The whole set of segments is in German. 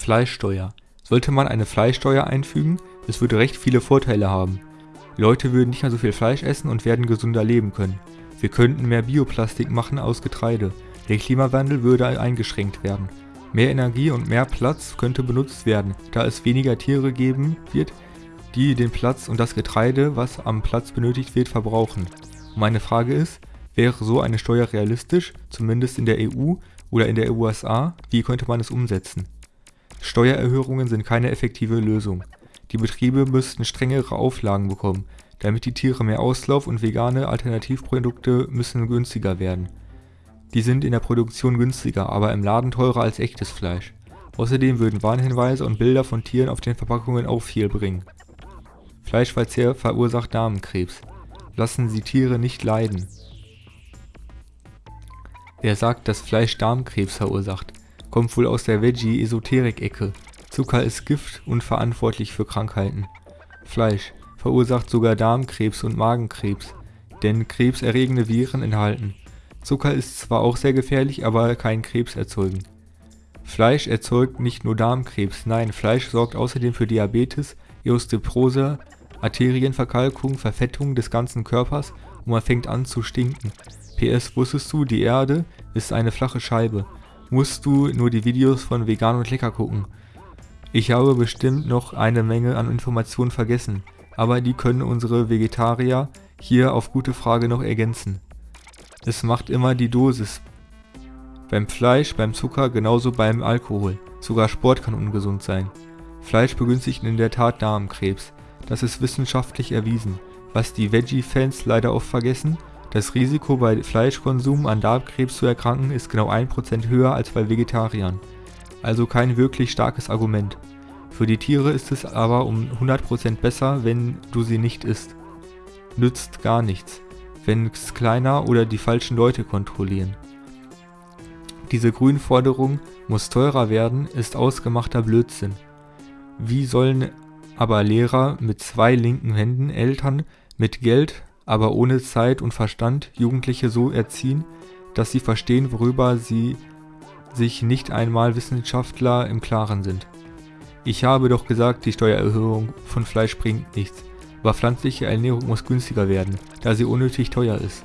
Fleischsteuer. Sollte man eine Fleischsteuer einfügen, es würde recht viele Vorteile haben. Leute würden nicht mehr so viel Fleisch essen und werden gesünder leben können. Wir könnten mehr Bioplastik machen aus Getreide. Der Klimawandel würde eingeschränkt werden. Mehr Energie und mehr Platz könnte benutzt werden, da es weniger Tiere geben wird, die den Platz und das Getreide, was am Platz benötigt wird, verbrauchen. Meine Frage ist, wäre so eine Steuer realistisch, zumindest in der EU oder in der USA, wie könnte man es umsetzen? Steuererhöhungen sind keine effektive Lösung. Die Betriebe müssten strengere Auflagen bekommen, damit die Tiere mehr Auslauf und vegane Alternativprodukte müssen günstiger werden. Die sind in der Produktion günstiger, aber im Laden teurer als echtes Fleisch. Außerdem würden Warnhinweise und Bilder von Tieren auf den Verpackungen auch viel bringen. Fleischverzehr verursacht Darmkrebs. Lassen Sie Tiere nicht leiden. Wer sagt, dass Fleisch Darmkrebs verursacht, kommt wohl aus der Veggie-Esoterik-Ecke. Zucker ist Gift und verantwortlich für Krankheiten. Fleisch verursacht sogar Darmkrebs und Magenkrebs, denn krebserregende Viren enthalten. Zucker ist zwar auch sehr gefährlich, aber kein Krebs erzeugen. Fleisch erzeugt nicht nur Darmkrebs, nein, Fleisch sorgt außerdem für Diabetes, Osteoporose, Arterienverkalkung, Verfettung des ganzen Körpers und man fängt an zu stinken. PS, wusstest du, die Erde ist eine flache Scheibe. Musst du nur die Videos von Vegan und Lecker gucken. Ich habe bestimmt noch eine Menge an Informationen vergessen, aber die können unsere Vegetarier hier auf gute Frage noch ergänzen. Es macht immer die Dosis. Beim Fleisch, beim Zucker, genauso beim Alkohol. Sogar Sport kann ungesund sein. Fleisch begünstigt in der Tat Darmkrebs. Das ist wissenschaftlich erwiesen. Was die Veggie-Fans leider oft vergessen, das Risiko bei Fleischkonsum an Darmkrebs zu erkranken ist genau 1% höher als bei Vegetariern. Also kein wirklich starkes Argument. Für die Tiere ist es aber um 100% besser, wenn du sie nicht isst. Nützt gar nichts, wenn es kleiner oder die falschen Leute kontrollieren. Diese Grünforderung muss teurer werden, ist ausgemachter Blödsinn. Wie sollen aber Lehrer mit zwei linken Händen, Eltern mit Geld, aber ohne Zeit und Verstand Jugendliche so erziehen, dass sie verstehen, worüber sie sich nicht einmal Wissenschaftler im Klaren sind. Ich habe doch gesagt, die Steuererhöhung von Fleisch bringt nichts, aber pflanzliche Ernährung muss günstiger werden, da sie unnötig teuer ist.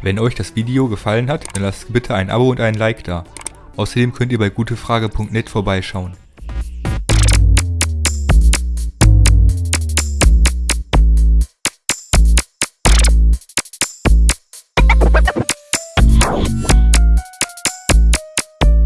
Wenn euch das Video gefallen hat, dann lasst bitte ein Abo und ein Like da. Außerdem könnt ihr bei gutefrage.net vorbeischauen.